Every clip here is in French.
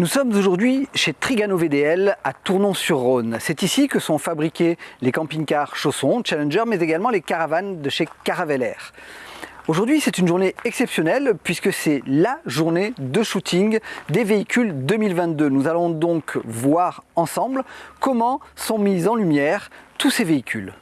Nous sommes aujourd'hui chez Trigano VDL à Tournon-sur-Rhône. C'est ici que sont fabriqués les camping-cars Chausson, Challenger, mais également les caravanes de chez Caravelair. Aujourd'hui, c'est une journée exceptionnelle puisque c'est la journée de shooting des véhicules 2022. Nous allons donc voir ensemble comment sont mis en lumière tous ces véhicules.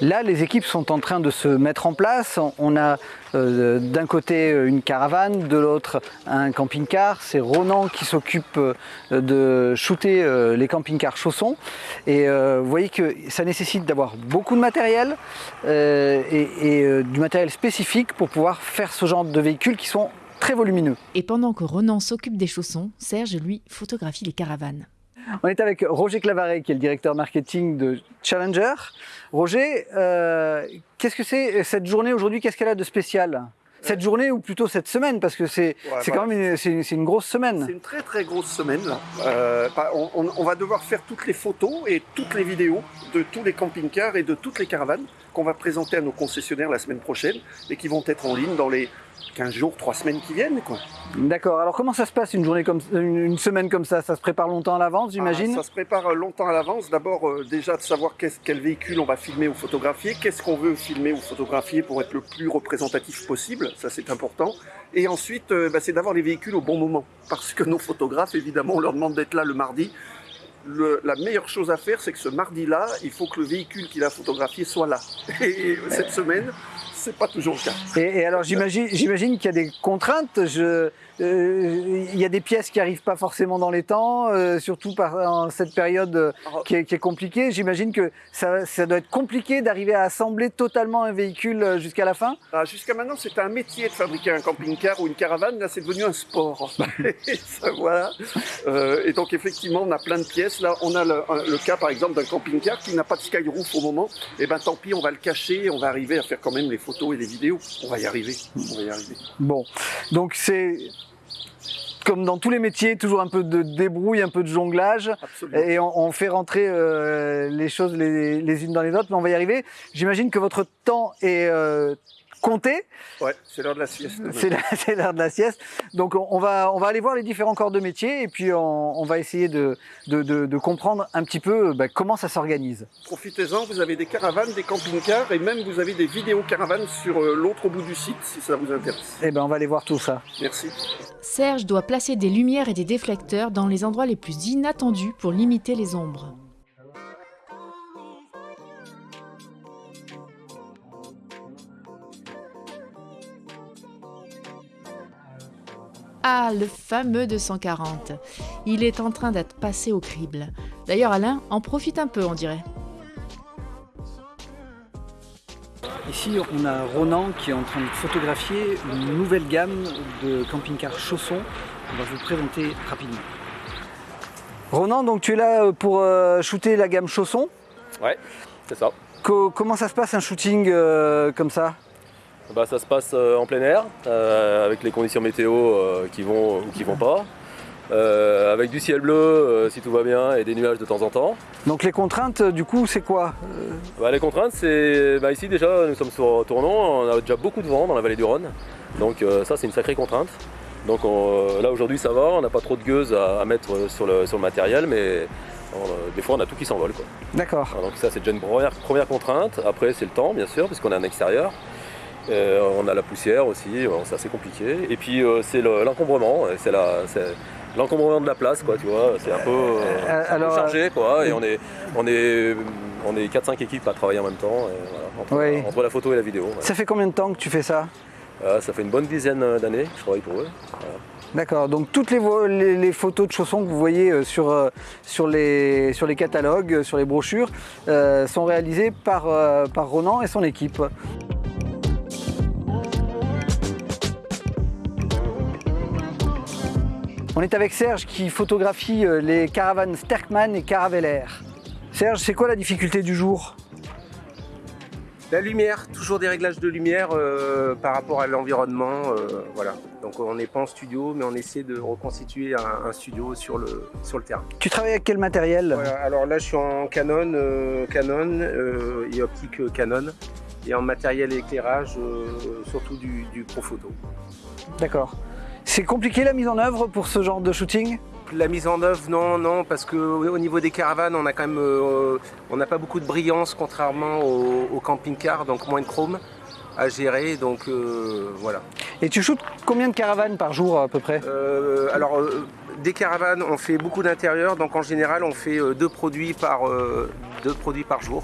Là, les équipes sont en train de se mettre en place. On a euh, d'un côté une caravane, de l'autre un camping-car. C'est Ronan qui s'occupe euh, de shooter euh, les camping-cars chaussons. Et euh, vous voyez que ça nécessite d'avoir beaucoup de matériel euh, et, et, euh, du matériel spécifique pour pouvoir faire ce genre de véhicules qui sont très volumineux. Et pendant que Ronan s'occupe des chaussons, Serge, lui, photographie les caravanes. On est avec Roger Clavaret, qui est le directeur marketing de Challenger. Roger, euh, qu'est-ce que c'est cette journée aujourd'hui? Qu'est-ce qu'elle a de spécial? Cette journée ou plutôt cette semaine? Parce que c'est Ouais, c'est bah, quand même une, c'est une- c'est une grosse C'est semaine. une très très grosse semaine là. Euh, bah, on va devoir faire toutes les photos et toutes les vidéos de tous les camping-cars et de toutes les caravanes qu'on va présenter à nos concessionnaires la semaine prochaine et qui vont être en ligne dans les 15 jours, 3 semaines qui viennent. Quoi. D'accord. Alors comment ça se passe une journée comme une, semaine comme ça? Ça se prépare longtemps à l'avance, j'imagine? Ah, ça se prépare euh, longtemps à l'avance. D'abord euh, déjà de savoir quel véhicule on va filmer ou photographier, qu'est-ce qu'on veut filmer ou photographier pour être le plus représentatif possible, ça c'est important. Et ensuite euh, bah, c'est d'avoir les véhicules au bon moment. Parce que nos photographes, évidemment, on leur demande d'être là le mardi. La meilleure chose à faire, c'est que ce mardi-là, il faut que le véhicule qu'il a photographié soit là. Et cette semaine, c'est pas toujours le cas. Et, alors j'imagine, j'imagine qu'il y a des contraintes. Je, euh, il y a des pièces qui arrivent pas forcément dans les temps, euh, surtout par en cette période euh, qui est, qui est compliquée. J'imagine que ça, ça doit être compliqué d'arriver à assembler totalement un véhicule jusqu'à la fin. Ah, Jusqu'à maintenant, c'était un métier de fabriquer un camping-car ou une caravane. Là, c'est devenu un sport. et, ça, voilà. Et donc, effectivement, on a plein de pièces. Là, on a le, cas, par exemple, d'un camping-car qui n'a pas de skyroof au moment. Et ben, tant pis, on va le cacher. On va arriver à faire quand même les photos et les vidéos. On va y arriver. On va y arriver. Bon, donc c'est comme dans tous les métiers, toujours un peu de débrouille, un peu de jonglage. Absolument. Et on, on fait rentrer euh, les choses les, les unes dans les autres, mais on va y arriver. J'imagine que votre temps est euh, compté. Ouais, c'est l'heure de la sieste. C'est l'heure de la sieste. Donc on, va, on va aller voir les différents corps de métier et puis on, on va essayer de, de, de- de comprendre un petit peu bah, comment ça s'organise. Profitez-en. Vous avez des caravanes, des camping-cars et même vous avez des vidéos caravanes sur euh, l'autre bout du site si ça vous intéresse. Eh ben on va aller voir tout ça. Merci. Serge doit placer des lumières et des déflecteurs dans les endroits les plus inattendus pour limiter les ombres. Ah, le fameux 240. Il est en train d'être passé au crible. D'ailleurs, Alain en profite un peu, on dirait. Ici on a Ronan qui est en train de photographier une nouvelle gamme de camping-car chaussons. On va vous présenter rapidement. Ronan, donc tu es là pour euh, shooter la gamme chaussons. Ouais, c'est ça. Co- comment ça se passe un shooting euh, comme ça? Bah, ça se passe euh, en plein air, euh, avec les conditions météo euh, qui vont ou qui vont pas. Euh, avec du ciel bleu euh, si tout va bien et des nuages de temps en temps. Donc les contraintes euh, du coup c'est quoi Bah, les contraintes, c'est bah, ici déjà nous sommes sur Tournon, on a déjà beaucoup de vent dans la vallée du Rhône, donc ça c'est une sacrée contrainte. Donc on- là aujourd'hui ça va, on n'a pas trop de gueuses à, à mettre sur le, sur le matériel, mais des fois on a tout qui s'envole. D'accord. Donc ça c'est déjà une première, première contrainte. Après c'est le temps bien sûr, puisqu'on est en extérieur. Euh, on a la poussière aussi, c'est assez compliqué. Et puis euh, c'est le- l'encombrement, c'est l'encombrement de la place, quoi, tu vois. C'est un peu, euh, un peu alors, chargé, quoi. Et on est, on est, on est 4-5 équipes à travailler en même temps, et voilà, entre, Oui. entre la photo et la vidéo. ouais. Ça fait combien de temps que tu fais ça? Euh, ça fait une bonne dizaine d'années que je travaille pour eux. D'accord, donc toutes les, vo- les- les photos de chaussons que vous voyez sur, sur, les, sur les catalogues, sur les brochures, sont réalisées par, par Ronan et son équipe. On est avec Serge qui photographie euh, les caravanes Sterkman et Caravelair. Serge, c'est quoi la difficulté du jour? La lumière, toujours des réglages de lumière euh, par rapport à l'environnement. euh, voilà. Donc on n'est pas en studio, mais on essaie de reconstituer un, un studio sur le, sur le terrain. Tu travailles avec quel matériel? Voilà, alors là je suis en Canon, euh, Canon et optique Canon. Et en matériel et éclairage, surtout du, du Profoto. D'accord. C'est compliqué la mise en œuvre pour ce genre de shooting? La mise en œuvre, non, non, parce que au niveau des caravanes, on a quand même, euh, on n'a pas beaucoup de brillance contrairement au, au camping-car, donc moins de chrome à gérer, donc euh, voilà. Et tu shootes combien de caravanes par jour à peu près? Euh, alors, des caravanes, on fait beaucoup d'intérieur, donc en général, on fait deux produits par deux produits par jour.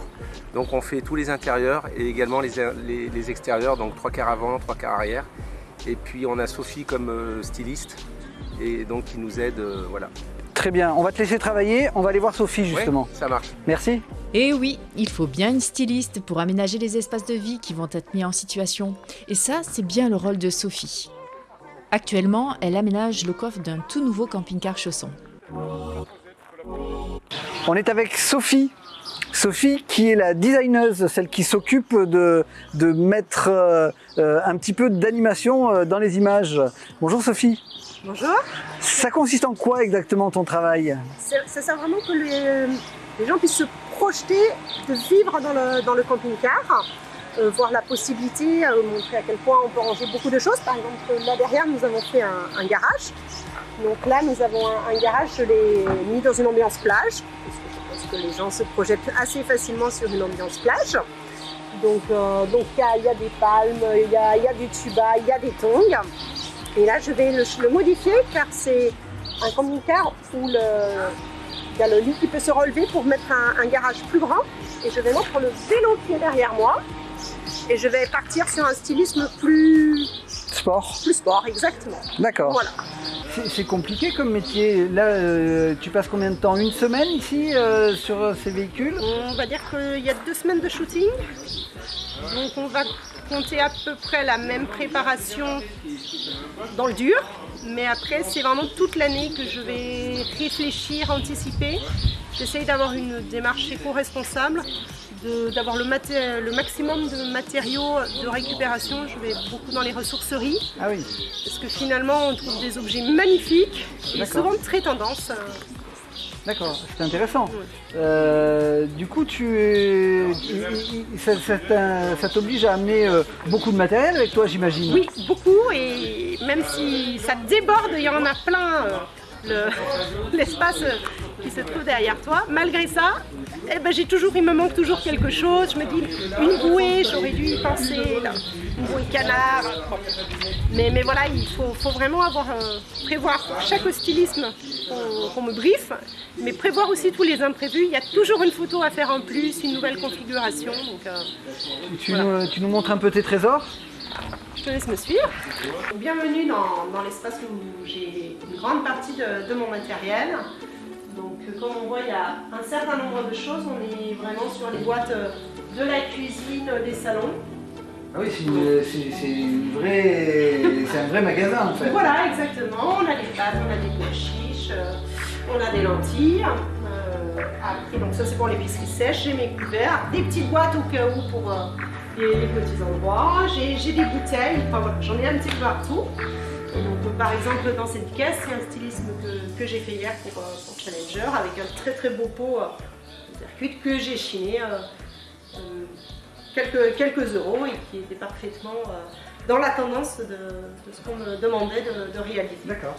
Donc, on fait tous les intérieurs et également les, les- les extérieurs, donc trois quarts avant, trois quarts arrière. Et puis, on a Sophie comme euh, styliste et donc qui nous aide, euh, voilà. Très bien, on va te laisser travailler, on va aller voir Sophie justement. Ouais, ça marche. Merci. Et oui, il faut bien une styliste pour aménager les espaces de vie qui vont être mis en situation. Et ça, c'est bien le rôle de Sophie. Actuellement, elle aménage le coffre d'un tout nouveau camping-car chausson. On est avec Sophie. Sophie qui est la designeuse, celle qui s'occupe de, de mettre euh, euh, un petit peu d'animation euh, dans les images. Bonjour Sophie. Bonjour. Ça consiste en quoi exactement ton travail? C'est- Ça sert vraiment que les, les gens puissent se projeter de vivre dans le, dans le camping-car, euh, voir la possibilité, euh, montrer à quel point on peut ranger beaucoup de choses. Par exemple, là derrière, nous avons fait un, un garage. Donc là, nous avons un, un garage, je l'ai mis dans une ambiance plage, que les gens se projettent assez facilement sur une ambiance plage. Donc euh, donc il y, a- il y a des palmes, il y a, il y a du tuba, il y a des tongs. Et là, je vais le, le modifier car c'est un camping-car où il y a le lit qui peut se relever pour mettre un, un garage plus grand. Et je vais mettre le vélo qui est derrière moi. Et je vais partir sur un stylisme plus, Sport plus sport, exactement. D'accord. Voilà. C'est- compliqué comme métier. Là, euh, tu passes combien de temps Une semaine ici euh, sur ces véhicules On va dire qu'il y a deux semaines de shooting. Donc on va compter à peu près la même préparation dans le dur. Mais après, c'est vraiment toute l'année que je vais réfléchir, anticiper. J'essaye d'avoir une démarche éco-responsable, d'avoir le, maté- le maximum de matériaux de récupération. Je vais beaucoup dans les ressourceries, Ah oui. parce que finalement, on trouve des objets magnifiques et souvent très tendance. euh, D'accord, c'est intéressant. Oui. Euh, du coup, tu, ça, ça t'oblige à amener euh, beaucoup de matériel avec toi, j'imagine. Oui, beaucoup, et même si ça déborde, il y en a plein, euh, le- l'espace qui se trouve derrière toi. Malgré ça, eh ben, j'ai toujours, il me manque toujours quelque chose. Je me dis, une bouée, j'aurais dû y penser, là, une bouée canard. Bon. Mais, mais voilà, il faut, faut vraiment avoir, euh, prévoir pour chaque stylisme qu'on me briefe, mais prévoir aussi tous les imprévus. Il y a toujours une photo à faire en plus, une nouvelle configuration. Donc, euh, Tu, Voilà. nous, tu nous montres un peu tes trésors? Je te laisse me suivre. Bienvenue dans, dans l'espace où j'ai une grande partie de, de mon matériel. Donc euh, comme on voit, il y a un certain nombre de choses. On est vraiment sur les boîtes euh, de la cuisine, euh, des salons. Ah oui, c'est un vrai magasin en fait. Voilà, exactement. On a des pâtes, on a des pois chiches, on a des lentilles. Euh, après, donc ça c'est pour l'épicerie sèche. J'ai mes couverts, des petites boîtes au cas où pour euh, les, les petits endroits. J'ai des bouteilles. Enfin voilà, j'en ai un petit peu partout. Et donc, par exemple, dans cette caisse, c'est un stylisme que, que j'ai fait hier pour, euh, pour Challenger avec un très très beau pot euh, de circuit que j'ai chiné euh, euh, quelques, quelques euros et qui était parfaitement euh, dans la tendance de, de ce qu'on me demandait de, de réaliser. D'accord.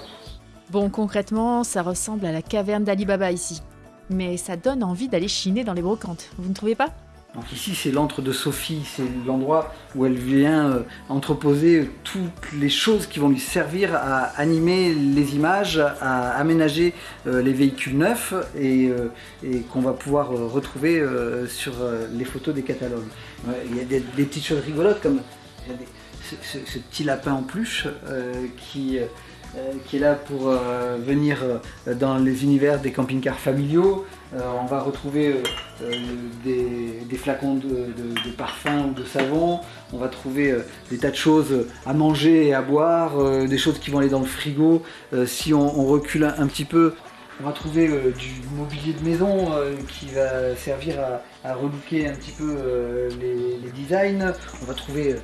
Bon, concrètement, ça ressemble à la caverne d'Ali Baba ici. Mais ça donne envie d'aller chiner dans les brocantes, vous ne trouvez pas? Donc ici c'est l'antre de Sophie, c'est l'endroit où elle vient euh, entreposer toutes les choses qui vont lui servir à animer les images, à aménager euh, les véhicules neufs et, euh, qu'on va pouvoir retrouver sur les photos des catalogues. Il y a des, petites choses rigolotes comme ce, petit lapin en peluche euh, qui, qui est là pour euh, venir euh, dans les univers des camping-cars familiaux. Euh, on va retrouver euh, euh, des, flacons de, parfum ou de savon. On va trouver euh, des tas de choses à manger et à boire, euh, des choses qui vont aller dans le frigo. Euh, si on, recule un petit peu, on va trouver euh, du mobilier de maison euh, qui va servir à, à relooker un petit peu euh, les, les designs. On va trouver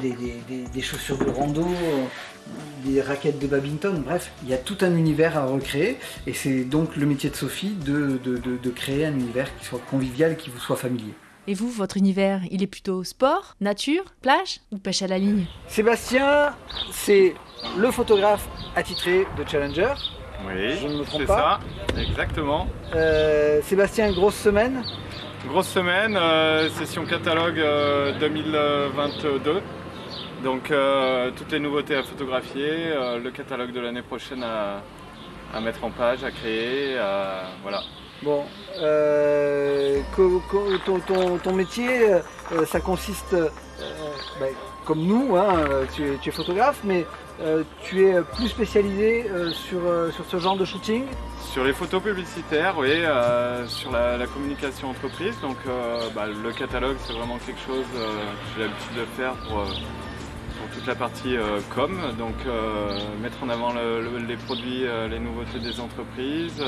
des, des- des- des chaussures de rando, des raquettes de badminton. Bref, il y a tout un univers à recréer. Et c'est donc le métier de Sophie de, de- de- de créer un univers qui soit convivial, qui vous soit familier. Et vous, votre univers, il est plutôt sport, nature, plage ou pêche à la ligne? Sébastien, c'est le photographe attitré de Challenger. Oui, Je ne me trompe c'est pas. ça, exactement. Euh, Sébastien, grosse semaine. Grosse semaine, euh, session catalogue euh, 2022. Donc euh, toutes les nouveautés à photographier, le catalogue de l'année prochaine à, à mettre en page, à créer, à- voilà. Bon, euh, co- co- ton, ton- ton métier, euh, ça consiste, euh, ben, comme nous, hein, tu, es, tu es photographe, mais euh, tu es plus spécialisé euh, sur, euh, sur ce genre de shooting? Sur les photos publicitaires, oui, sur la, communication entreprise. Donc bah, le catalogue, c'est vraiment quelque chose que j'ai l'habitude de faire pour, pour toute la partie com. Donc mettre en avant le- le- les produits, les nouveautés des entreprises,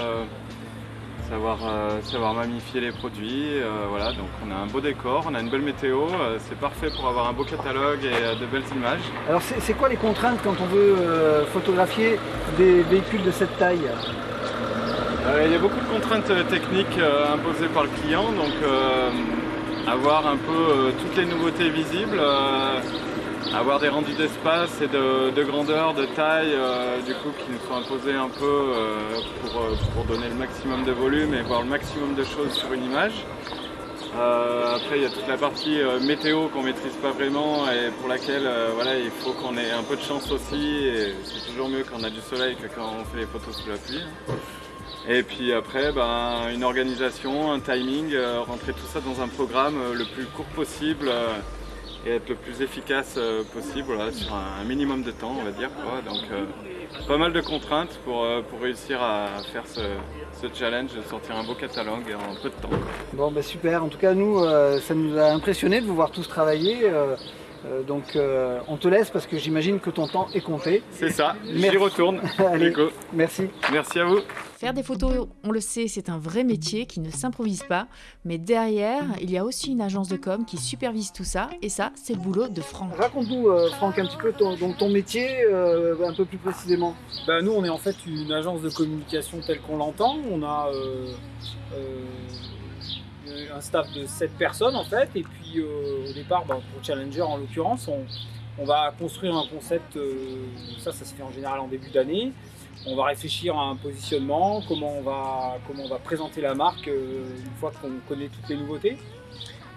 savoir, euh, savoir magnifier les produits. euh, voilà, donc on a un beau décor, on a une belle météo. euh, c'est parfait pour avoir un beau catalogue et euh, de belles images. Alors, c'est quoi les contraintes quand on veut photographier des véhicules de cette taille? Il y a beaucoup de contraintes techniques imposées par le client, donc avoir un peu toutes les nouveautés visibles, avoir des rendus d'espace et de, de grandeur, de taille, euh, du coup qui nous sont imposés un peu euh, pour, euh, pour donner le maximum de volume et voir le maximum de choses sur une image. Après, il y a toute la partie météo qu'on maîtrise pas vraiment et pour laquelle voilà, il faut qu'on ait un peu de chance aussi. C'est toujours mieux quand on a du soleil que quand on fait les photos sous la pluie. hein. Et puis après, ben, une organisation, un timing, rentrer tout ça dans un programme le plus court possible et être le plus efficace euh, possible voilà, sur un, minimum de temps, on va dire. Quoi. Donc, euh, pas mal de contraintes pour, euh, pour réussir à faire ce, ce challenge, de sortir un beau catalogue en peu de temps. Bon, ben super. En tout cas, nous, ça nous a impressionné de vous voir tous travailler. euh, donc, euh, on te laisse parce que j'imagine que ton temps est compté. C'est ça, j'y retourne. Allez, merci. Merci à vous. Faire des photos, on le sait, c'est un vrai métier qui ne s'improvise pas, mais derrière, il y a aussi une agence de com qui supervise tout ça, et ça, c'est le boulot de Franck. Raconte-nous, euh, Franck, un petit peu ton, donc ton métier, euh, un peu plus précisément. Bah, nous, on est en fait une agence de communication telle qu'on l'entend. On a euh, euh, un staff de 7 personnes en fait. Et puis euh, au départ, bah, pour Challenger en l'occurrence, on, on va construire un concept. euh, ça, ça se fait en général en début d'année. On va réfléchir à un positionnement, comment on va, présenter la marque euh, une fois qu'on connaît toutes les nouveautés.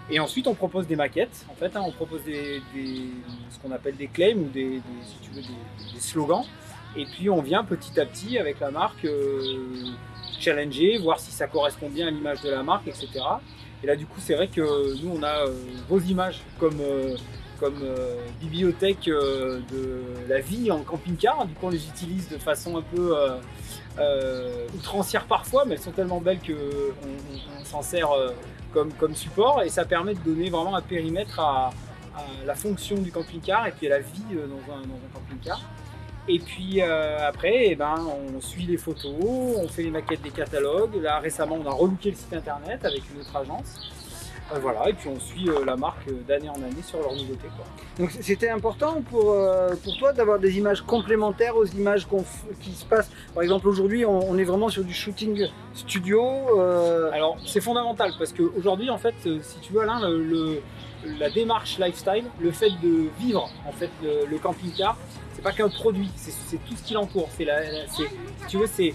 Et ensuite, on propose des maquettes. En fait, hein, on propose ce qu'on appelle des claims ou des, slogans. Et puis on vient petit à petit avec la marque euh, challenger, voir si ça correspond bien à l'image de la marque, etc. Et là du coup c'est vrai que nous on a euh, vos images comme, comme euh, bibliothèque euh, de la vie en camping-car. Du coup on les utilise de façon un peu euh, outrancière parfois, mais elles sont tellement belles qu'on on, s'en sert comme, support et ça permet de donner vraiment un périmètre à, la fonction du camping-car et puis à la vie dans un, camping-car. Et puis après, eh ben, on suit les photos, on fait les maquettes des catalogues. Là récemment, on a relooké le site internet avec une autre agence. Euh, voilà, et puis on suit euh, la marque euh, d'année en année sur leurs nouveautés. Quoi. Donc c'était important pour, pour toi d'avoir des images complémentaires aux images qui se passent? Par exemple aujourd'hui on, on est vraiment sur du shooting studio. euh, Alors c'est fondamental parce qu'aujourd'hui, en fait, si tu veux, Alain, le, le- la démarche lifestyle, le fait de vivre en fait le, le camping-car, c'est pas qu'un produit, c'est tout ce qui l'entoure. C'est la, la- c'est- si tu veux, c'est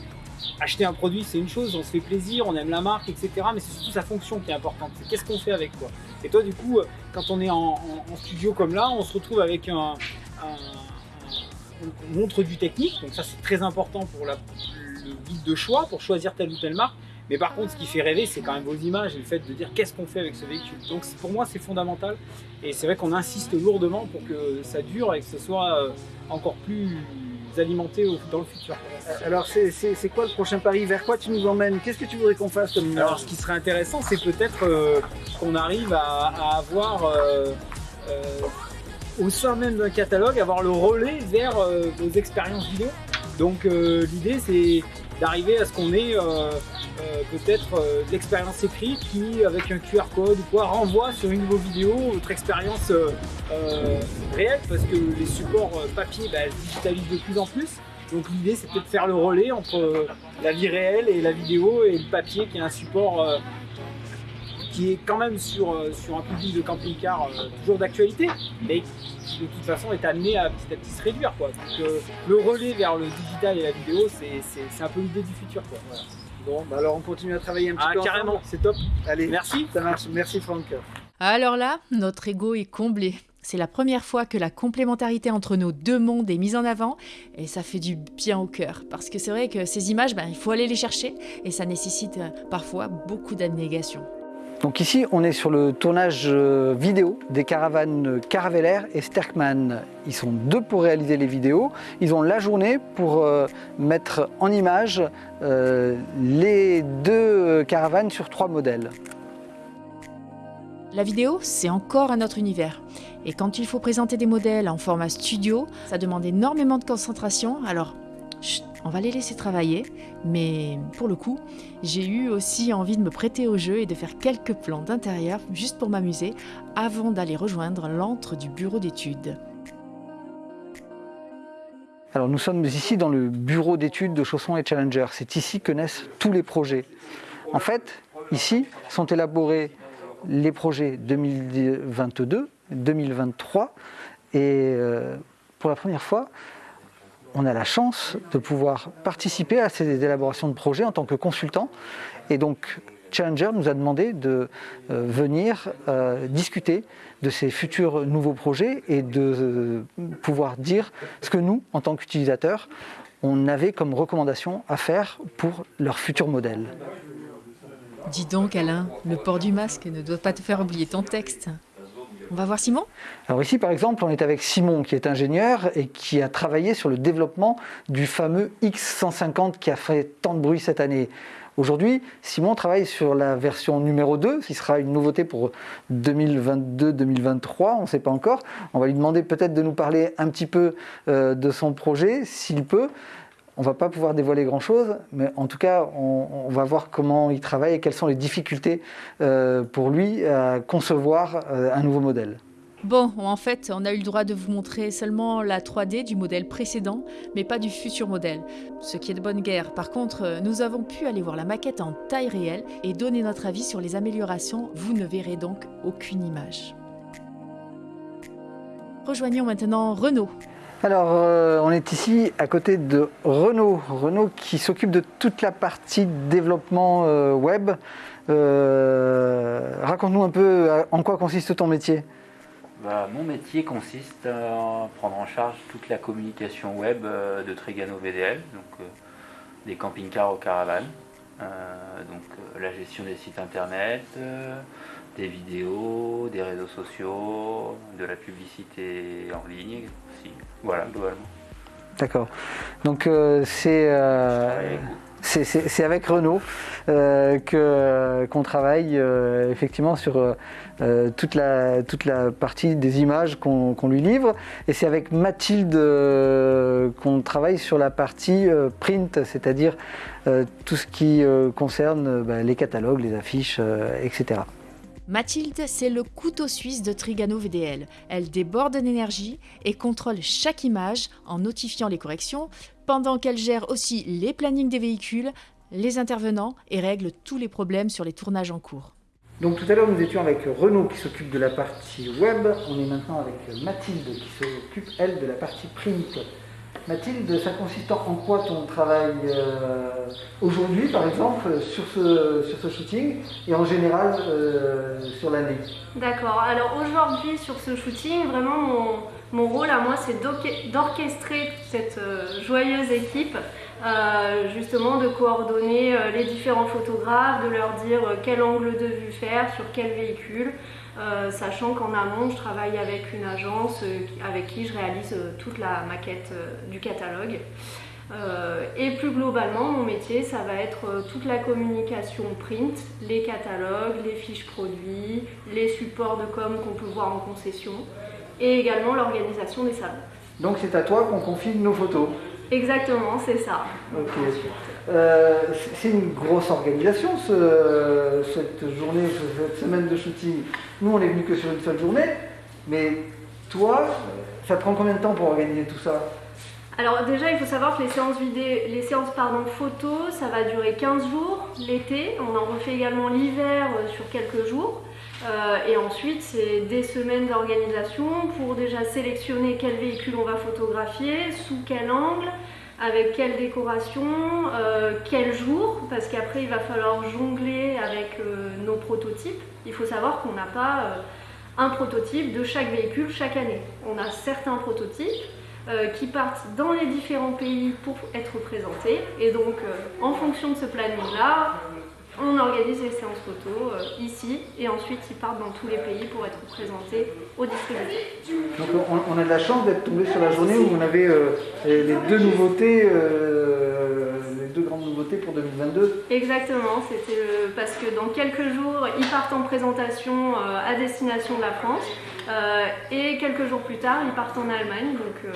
acheter un produit, c'est une chose, on se fait plaisir, on aime la marque, etc. Mais c'est surtout sa fonction qui est importante. C'est qu'est-ce qu'on fait avec quoi. Et toi, du coup, euh, quand on est en, studio comme là, on se retrouve avec un, on montre du technique, donc ça c'est très important pour le guide de choix, pour choisir telle ou telle marque. Mais par contre, ce qui fait rêver, c'est quand même vos images et le fait de dire qu'est-ce qu'on fait avec ce véhicule. Donc pour moi, c'est fondamental. Et c'est vrai qu'on insiste lourdement pour que ça dure et que ce soit euh, encore plus alimenté au- dans le futur. Alors c'est quoi le prochain pari? Vers quoi tu nous emmènes? Qu'est-ce que tu voudrais qu'on fasse comme Alors, ce qui serait intéressant, c'est peut-être euh, qu'on arrive à, à avoir, euh, euh, au sein même d'un catalogue, avoir le relais vers vos expériences vidéo. Donc, l'idée, c'est d'arriver à ce qu'on ait euh, euh, peut-être euh, l'expérience écrite qui, avec un QR code ou quoi, renvoie sur une de vos vidéos votre expérience euh, réelle parce que les supports papier bah, se digitalisent de plus en plus. Donc l'idée peut-être de faire le relais entre la vie réelle et la vidéo et le papier qui est un support qui est quand même sur, euh, sur un public de camping-car euh, toujours d'actualité, mais qui de toute façon est amené à petit à petit se réduire. Quoi. Donc euh, le relais vers le digital et la vidéo, c'est- c'est c'est un peu l'idée du futur. Quoi. Voilà. Bon, bah alors on continue à travailler un petit Ah, peu carrément, c'est top. Allez, Merci. ça marche. Merci Franck. Alors là, notre ego est comblé. C'est la première fois que la complémentarité entre nos deux mondes est mise en avant et ça fait du bien au cœur. Parce que c'est vrai que ces images, ben, il faut aller les chercher et ça nécessite parfois beaucoup d'abnégation. Donc ici, on est sur le tournage euh, vidéo des caravanes Caravelair et Sterkman. Ils sont deux pour réaliser les vidéos. Ils ont la journée pour euh, mettre en image euh, les deux caravanes sur trois modèles. La vidéo, c'est encore un autre univers. Et quand il faut présenter des modèles en format studio, ça demande énormément de concentration. Alors, on va les laisser travailler. Mais pour le coup, j'ai eu aussi envie de me prêter au jeu et de faire quelques plans d'intérieur juste pour m'amuser avant d'aller rejoindre l'antre du bureau d'études. Alors nous sommes ici dans le bureau d'études de Chausson et Challenger. C'est ici que naissent tous les projets. En fait, ici sont élaborés les projets 2022, 2023 et euh, pour la première fois, on a la chance de pouvoir participer à ces élaborations de projets en tant que consultant. Et donc, Challenger nous a demandé de euh, venir euh, discuter de ces futurs nouveaux projets et de euh, pouvoir dire ce que nous, en tant qu'utilisateurs, on avait comme recommandation à faire pour leur futur modèle. Dis donc Alain, le port du masque ne doit pas te faire oublier ton texte. On va voir Simon Alors ici, par exemple, on est avec Simon, qui est ingénieur et qui a travaillé sur le développement du fameux X150 qui a fait tant de bruit cette année. Aujourd'hui, Simon travaille sur la version numéro 2, qui sera une nouveauté pour 2022-2023, on ne sait pas encore. On va lui demander peut-être de nous parler un petit peu euh, de son projet, s'il peut. On ne va pas pouvoir dévoiler grand-chose, mais en tout cas, on, va voir comment il travaille et quelles sont les difficultés euh, pour lui à concevoir euh, un nouveau modèle. Bon, en fait, on a eu le droit de vous montrer seulement la 3D du modèle précédent, mais pas du futur modèle, ce qui est de bonne guerre. Par contre, nous avons pu aller voir la maquette en taille réelle et donner notre avis sur les améliorations. Vous ne verrez donc aucune image. Rejoignons maintenant Renault. Alors, euh, on est ici à côté de Renault. Renault qui s'occupe de toute la partie développement euh, web. Euh, Raconte-nous un peu en quoi consiste ton métier? Bah, mon métier consiste à prendre en charge toute la communication web de Trigano VDL, donc des camping-cars aux caravanes, donc la gestion des sites internet, des vidéos, des réseaux sociaux, de la publicité en ligne aussi. Voilà, globalement. D'accord. Donc euh, c'est euh, c'est- avec Renault euh, qu'on travaille effectivement sur toute, la, toute la partie des images qu'on lui livre. Et c'est avec Mathilde qu'on travaille sur la partie print, c'est-à-dire tout ce qui concerne bah, les catalogues, les affiches, etc. Mathilde, c'est le couteau suisse de Trigano VDL. Elle déborde d'énergie et contrôle chaque image en notifiant les corrections, pendant qu'elle gère aussi les plannings des véhicules, les intervenants et règle tous les problèmes sur les tournages en cours. Donc tout à l'heure nous étions avec Renaud qui s'occupe de la partie web, on est maintenant avec Mathilde qui s'occupe elle de la partie print. Mathilde, ça consiste en quoi ton travail euh, aujourd'hui par exemple sur ce, shooting et en général euh, sur l'année? D'accord. Alors aujourd'hui sur ce shooting, vraiment mon, rôle à moi c'est d'orche- d'orchestrer cette euh, joyeuse équipe, justement de coordonner les différents photographes, de leur dire quel angle de vue faire, sur quel véhicule, euh, sachant qu'en amont je travaille avec une agence euh, avec qui je réalise euh, toute la maquette du catalogue. Et plus globalement, mon métier, ça va être toute la communication print, les catalogues, les fiches produits, les supports de com qu'on peut voir en concession, et également l'organisation des salons. Donc c'est à toi qu'on confie nos photos. Exactement, c'est ça. Ok. Euh, c'est- une grosse organisation ce- cette journée, cette semaine de shooting. Nous on est venu que sur une seule journée, mais toi, ça te prend combien de temps pour organiser tout ça? Alors déjà, il faut savoir que les séances vidéo, les séances pardon, photos, ça va durer 15 jours l'été. On en refait également l'hiver euh, sur quelques jours. Euh, et ensuite, c'est des semaines d'organisation pour déjà sélectionner quel véhicule on va photographier, sous quel angle, avec quelle décoration, euh, quel jour, parce qu'après il va falloir jongler avec euh, nos prototypes. Il faut savoir qu'on n'a pas un prototype de chaque véhicule chaque année. On a certains prototypes qui partent dans les différents pays pour être présentés. Et donc, en fonction de ce planning-là, on organise les séances photos euh, ici et ensuite ils partent dans tous les pays pour être présentés aux distributeurs. Donc on, on a de la chance d'être tombé sur la journée où on avait euh, les deux nouveautés, euh, les deux grandes nouveautés pour 2022. Exactement, c'était parce que dans quelques jours, ils partent en présentation à destination de la France et quelques jours plus tard, ils partent en Allemagne. Donc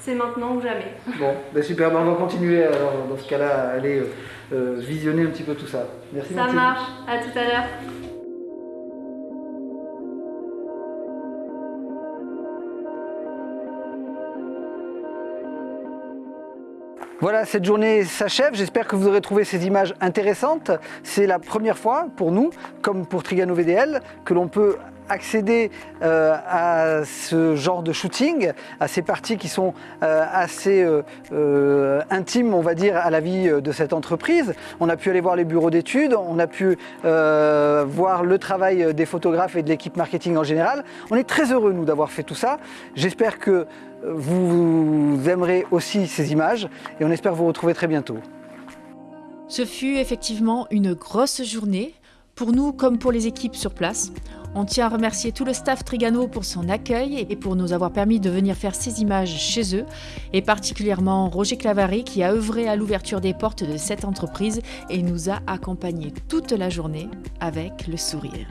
c'est maintenant ou jamais. Bon, ben super, ben on va continuer alors dans ce cas-là à aller euh, euh, visionner un petit peu tout ça. Merci Ça marche, à tout à l'heure. Voilà, cette journée s'achève. J'espère que vous aurez trouvé ces images intéressantes. C'est la première fois pour nous, comme pour Trigano VDL, que l'on peut accéder euh, à ce genre de shooting, à ces parties qui sont euh, assez euh, intimes, on va dire, à la vie de cette entreprise. On a pu aller voir les bureaux d'études, on a pu voir le travail des photographes et de l'équipe marketing en général. On est très heureux, nous, d'avoir fait tout ça. J'espère que vous aimerez aussi ces images et on espère vous retrouver très bientôt. Ce fut effectivement une grosse journée, pour nous comme pour les équipes sur place. On tient à remercier tout le staff Trigano pour son accueil et pour nous avoir permis de venir faire ces images chez eux, et particulièrement Roger Clavary qui a œuvré à l'ouverture des portes de cette entreprise et nous a accompagnés toute la journée avec le sourire.